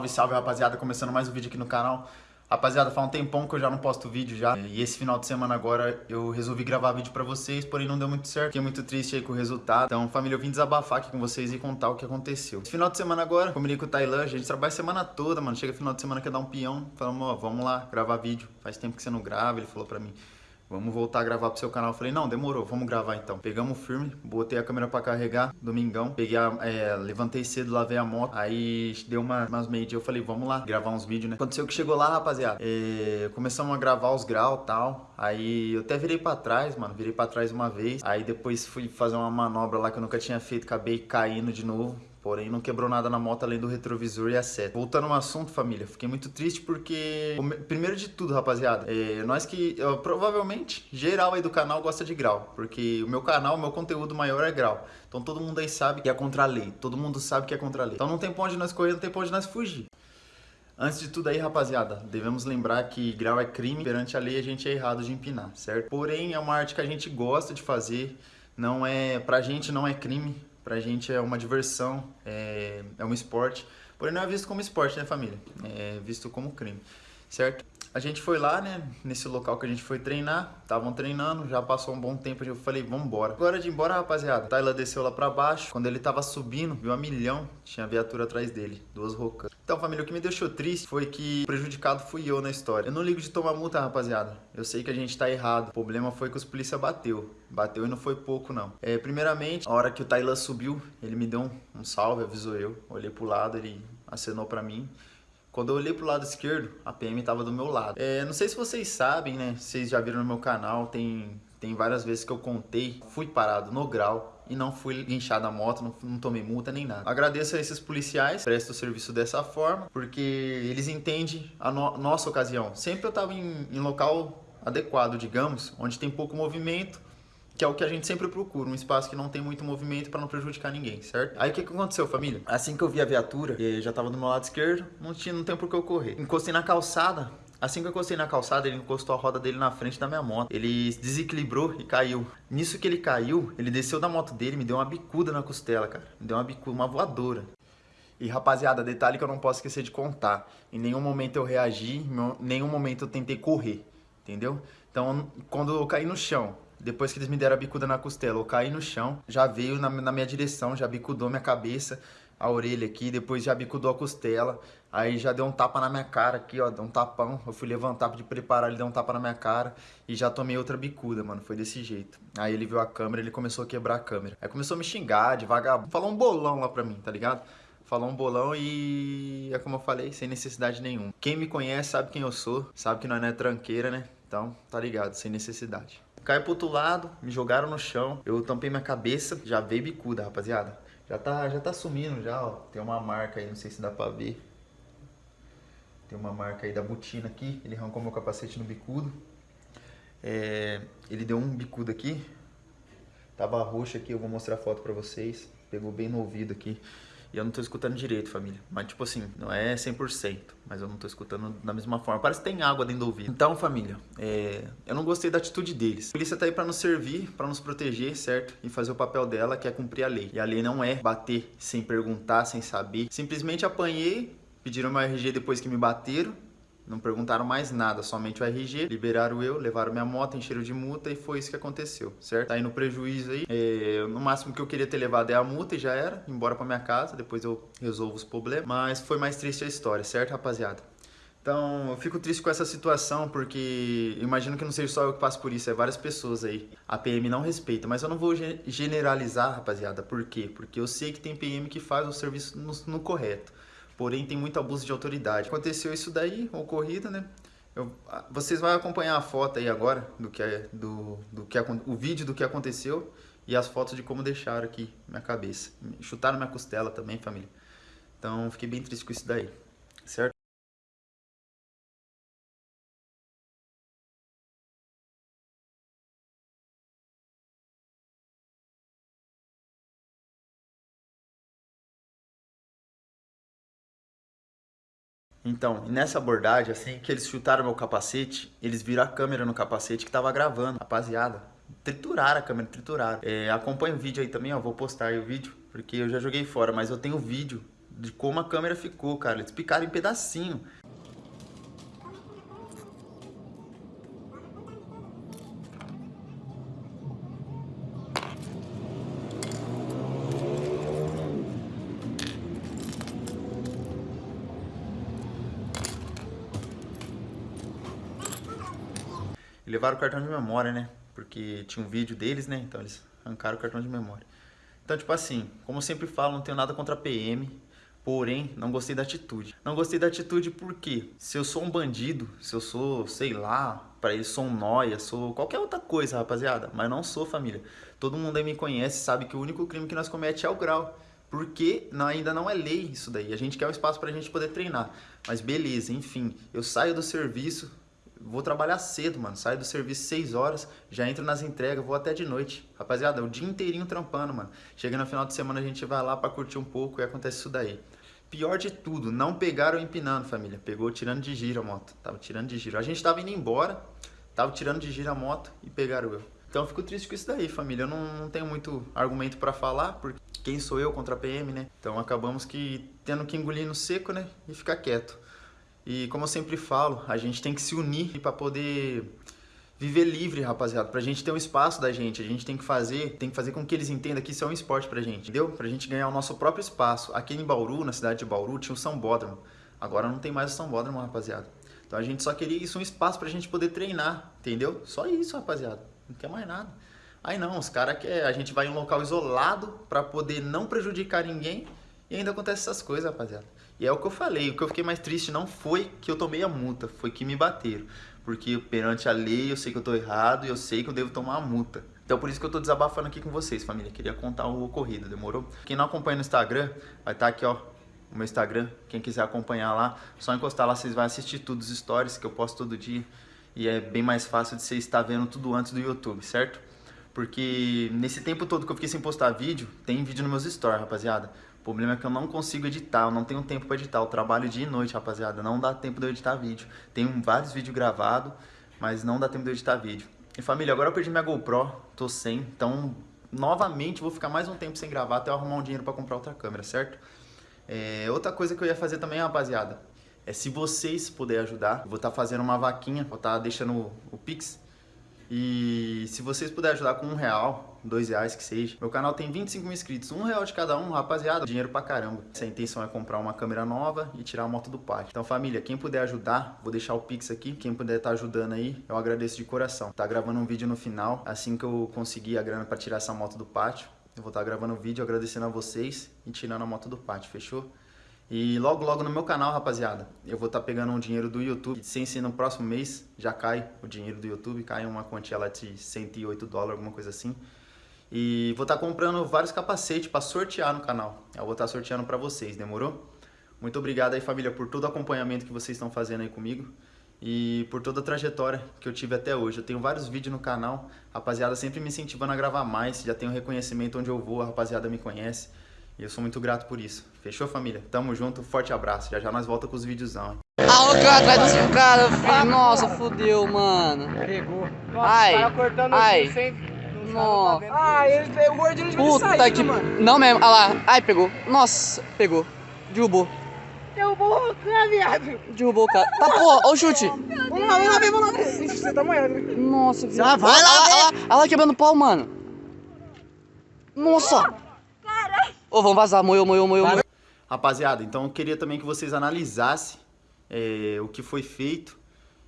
Salve, salve rapaziada, começando mais um vídeo aqui no canal. Rapaziada, faz um tempão que eu já não posto vídeo já. E esse final de semana agora eu resolvi gravar vídeo pra vocês, porém não deu muito certo. Fiquei muito triste aí com o resultado. Então, família, eu vim desabafar aqui com vocês e contar o que aconteceu. Esse final de semana agora, combinei com o Tailan, a gente trabalha a semana toda, mano. Chega final de semana quer dar um peão. Falamos, ó, vamos lá gravar vídeo. Faz tempo que você não grava, ele falou pra mim. Vamos voltar a gravar pro seu canal. Eu falei, não, demorou, vamos gravar então. Pegamos firme, botei a câmera pra carregar, domingão. Peguei a, é, levantei cedo, lavei a moto. Aí deu uma, umas meio dia, eu falei, vamos lá, gravar uns vídeos, né? Aconteceu que chegou lá, rapaziada. É, começamos a gravar os graus e tal. Aí eu até virei pra trás, mano. Virei pra trás uma vez. Aí depois fui fazer uma manobra lá que eu nunca tinha feito, acabei caindo de novo. Porém, não quebrou nada na moto além do retrovisor e a seta. Voltando ao assunto, família, fiquei muito triste porque... Primeiro de tudo, rapaziada, é, nós que... Eu, provavelmente, geral aí do canal gosta de grau. Porque o meu canal, o meu conteúdo maior é grau. Então todo mundo aí sabe que é contra a lei. Todo mundo sabe que é contra a lei. Então não tem pra onde nós correr, não tem pra onde nós fugir. Antes de tudo aí, rapaziada, devemos lembrar que grau é crime, perante a lei a gente é errado de empinar, certo? Porém, é uma arte que a gente gosta de fazer, não é, pra gente não é crime, pra gente é uma diversão, é, é um esporte. Porém não é visto como esporte, né família? É visto como crime, certo? A gente foi lá, né, nesse local que a gente foi treinar, estavam treinando, já passou um bom tempo, eu falei, vamos embora. Agora de ir embora, rapaziada, Taylor desceu lá pra baixo, quando ele tava subindo, viu a milhão, tinha viatura atrás dele, duas rocas. Então, família, o que me deixou triste foi que prejudicado fui eu na história. Eu não ligo de tomar multa, rapaziada, eu sei que a gente tá errado, o problema foi que os polícia bateu, bateu e não foi pouco, não. É, primeiramente, a hora que o Taylor subiu, ele me deu um, um salve, avisou eu, olhei pro lado, ele acenou pra mim, quando eu olhei pro lado esquerdo, a PM estava do meu lado. É, não sei se vocês sabem, né? Vocês já viram no meu canal, tem, tem várias vezes que eu contei. Fui parado no grau e não fui guinchado a moto, não, não, tomei multa nem nada. Agradeço a esses policiais, presto o serviço dessa forma, porque eles entendem a no, nossa ocasião. Sempre eu estava em, em local adequado, digamos, onde tem pouco movimento, que é o que a gente sempre procura, um espaço que não tem muito movimento para não prejudicar ninguém, certo? Aí o que, que aconteceu, família? Assim que eu vi a viatura, já tava do meu lado esquerdo, não tinha, não tem por que eu correr. Encostei na calçada, Assim que eu encostei na calçada, ele encostou a roda dele na frente da minha moto. Ele desequilibrou e caiu. Nisso que ele caiu, ele desceu da moto dele me deu uma bicuda na costela, cara. Me deu uma bicuda, uma voadora. E rapaziada, detalhe que eu não posso esquecer de contar. Em nenhum momento eu reagi, em nenhum momento eu tentei correr, entendeu? Então, quando eu caí no chão, depois que eles me deram a bicuda na costela, eu caí no chão, já veio na, na minha direção, já bicudou minha cabeça, a orelha aqui, depois já bicudou a costela, aí já deu um tapa na minha cara aqui, ó, deu um tapão, eu fui levantar de preparar, ele deu um tapa na minha cara e já tomei outra bicuda, mano, foi desse jeito. Aí ele viu a câmera, ele começou a quebrar a câmera. Aí começou a me xingar, devagar, falou um bolão lá pra mim, tá ligado? Falou um bolão e é como eu falei, sem necessidade nenhuma. Quem me conhece sabe quem eu sou, sabe que nós não é tranqueira, né? Então, tá ligado, sem necessidade. Caí pro outro lado, me jogaram no chão, eu tampei minha cabeça, já veio bicuda, rapaziada. Já tá, já tá sumindo já, ó. Tem uma marca aí, não sei se dá pra ver. Tem uma marca aí da botina aqui, ele arrancou meu capacete no bicudo. É, ele deu um bicudo aqui, tava roxo aqui, eu vou mostrar a foto pra vocês. Pegou bem no ouvido aqui. E eu não tô escutando direito, família. Mas, tipo assim, não é 100%, mas eu não tô escutando da mesma forma. Parece que tem água dentro do ouvido. Então, família, é... eu não gostei da atitude deles. A polícia tá aí pra nos servir, pra nos proteger, certo? E fazer o papel dela, que é cumprir a lei. E a lei não é bater sem perguntar, sem saber. Simplesmente apanhei, pediram meu RG depois que me bateram. Não perguntaram mais nada, somente o RG, liberaram eu, levaram minha moto, encheram de multa e foi isso que aconteceu, certo? Tá indo prejuízo aí, é, no máximo que eu queria ter levado é a multa e já era, embora pra minha casa, depois eu resolvo os problemas, mas foi mais triste a história, certo rapaziada? Então, eu fico triste com essa situação porque imagino que não seja só eu que passo por isso, é várias pessoas aí. A PM não respeita, mas eu não vou generalizar, rapaziada. Por quê? Porque eu sei que tem PM que faz o serviço no, no correto porém tem muito abuso de autoridade. Aconteceu isso daí, ocorrida, né? Eu, vocês vão acompanhar a foto aí agora, do que é, do, do que, o vídeo do que aconteceu e as fotos de como deixaram aqui minha cabeça. Chutaram minha costela também, família. Então, fiquei bem triste com isso daí, Então, nessa abordagem, assim que eles chutaram meu capacete, eles viram a câmera no capacete que tava gravando. Rapaziada, trituraram a câmera, trituraram. É, acompanha o vídeo aí também, ó, vou postar aí o vídeo, porque eu já joguei fora, mas eu tenho vídeo de como a câmera ficou, cara. Eles picaram em pedacinho. Levaram o cartão de memória, né? Porque tinha um vídeo deles, né? Então eles arrancaram o cartão de memória. Então, tipo assim, como eu sempre falo, não tenho nada contra a PM, porém, não gostei da atitude. Não gostei da atitude porque se eu sou um bandido, se eu sou, sei lá, para eles sou um noia, sou qualquer outra coisa, rapaziada, mas não sou família. Todo mundo aí me conhece, sabe que o único crime que nós comete é o grau. Porque não, ainda não é lei isso daí. A gente quer um espaço pra gente poder treinar. Mas beleza, enfim, eu saio do serviço, vou trabalhar cedo, mano. Saio do serviço 6 horas, já entro nas entregas, vou até de noite. Rapaziada, o dia inteirinho trampando, mano. Chega no final de semana, a gente vai lá pra curtir um pouco e acontece isso daí. Pior de tudo, não pegaram empinando, família. Pegou tirando de giro a moto. Tava tirando de giro. A gente tava indo embora, tava tirando de giro a moto e pegaram eu. Então eu fico triste com isso daí, família. Eu não, não tenho muito argumento pra falar, porque quem sou eu contra a PM, né? Então acabamos que tendo que engolir no seco, né? E ficar quieto. E como eu sempre falo, a gente tem que se unir para poder viver livre, rapaziada. Pra gente ter um espaço da gente, a gente tem que fazer, tem que fazer com que eles entendam que isso é um esporte pra gente, entendeu? Pra gente ganhar o nosso próprio espaço. Aqui em Bauru, na cidade de Bauru, tinha o São Bódromo. Agora não tem mais o São Bódromo, rapaziada. Então a gente só queria isso, um espaço pra gente poder treinar, entendeu? Só isso, rapaziada. Não quer mais nada. Aí não, os caras querem, a gente vai em um local isolado pra poder não prejudicar ninguém e ainda acontece essas coisas, rapaziada. E é o que eu falei, o que eu fiquei mais triste não foi que eu tomei a multa, foi que me bateram. Porque perante a lei eu sei que eu tô errado e eu sei que eu devo tomar a multa. Então por isso que eu tô desabafando aqui com vocês, família. Queria contar o ocorrido, demorou? Quem não acompanha no Instagram, vai estar tá aqui, ó, o meu Instagram. Quem quiser acompanhar lá, só encostar lá, vocês vão assistir todos os stories que eu posto todo dia. E é bem mais fácil de você estar vendo tudo antes do YouTube, certo? Porque nesse tempo todo que eu fiquei sem postar vídeo, tem vídeo nos meus stories, rapaziada. O problema é que eu não consigo editar, eu não tenho tempo para editar. Eu trabalho dia e noite, rapaziada. Não dá tempo de eu editar vídeo. Tenho vários vídeos gravados, mas não dá tempo de eu editar vídeo. E família, agora eu perdi minha GoPro, tô sem. Então, novamente, vou ficar mais um tempo sem gravar até eu arrumar um dinheiro para comprar outra câmera, certo? É, outra coisa que eu ia fazer também, rapaziada, é se vocês puderem ajudar, vou estar tá fazendo uma vaquinha, vou estar tá deixando o, o Pix e se vocês puderem ajudar com um real, dois reais que seja. Meu canal tem 25 mil inscritos, um real de cada um, rapaziada, dinheiro pra caramba. Essa intenção é comprar uma câmera nova e tirar a moto do pátio. Então família, quem puder ajudar, vou deixar o Pix aqui. Quem puder estar tá ajudando aí, eu agradeço de coração. Tá gravando um vídeo no final, assim que eu conseguir a grana pra tirar essa moto do pátio. Eu vou estar tá gravando um vídeo agradecendo a vocês e tirando a moto do pátio, fechou? E logo, logo no meu canal, rapaziada, eu vou estar tá pegando um dinheiro do YouTube. Sem ser no próximo mês, já cai o dinheiro do YouTube, cai uma quantia lá de 108 dólares, alguma coisa assim. E vou estar tá comprando vários capacetes para sortear no canal. Eu vou estar tá sorteando para vocês, demorou? Muito obrigado aí, família, por todo o acompanhamento que vocês estão fazendo aí comigo. E por toda a trajetória que eu tive até hoje. Eu tenho vários vídeos no canal, rapaziada sempre me incentivando a gravar mais. Já tenho reconhecimento onde eu vou, a rapaziada me conhece. E eu sou muito grato por isso. Fechou, família? Tamo junto, forte abraço. Já já nós volta com os videozão. Ah, o cara atrás dos caras, filho. Nossa, fudeu, mano. Pegou. Nossa, ai, cortando ai. Assim, sem... Nossa. Ah, ele o gordinho de Puta saída, que... mano. Não mesmo, olha lá. Ai, pegou. Nossa, pegou. Derrubou. Derrubou o cara, viado. Derrubou o cara. Tá, porra, ó o chute. Vamos lá, vamos lá ver, vamos lá. Ixi, você tá molhando. Nossa, viado. Já vai Olha lá lá, ver. olha lá, olha lá quebrando pau, mano. Nossa. Ô, vamos vazar. Moeu, moeu, moeu, moeu. Rapaziada, então eu queria também que vocês analisassem é, o que foi feito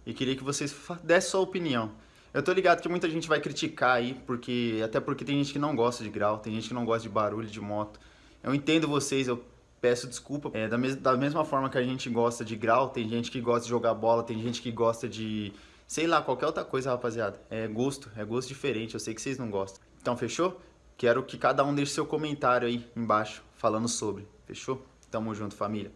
e queria que vocês dessem sua opinião. Eu tô ligado que muita gente vai criticar aí, porque até porque tem gente que não gosta de grau, tem gente que não gosta de barulho de moto. Eu entendo vocês, eu peço desculpa. É, da, mes da mesma forma que a gente gosta de grau, tem gente que gosta de jogar bola, tem gente que gosta de, sei lá, qualquer outra coisa, rapaziada. É gosto, é gosto diferente, eu sei que vocês não gostam. Então, fechou? Quero que cada um deixe seu comentário aí embaixo, falando sobre. Fechou? Tamo junto, família.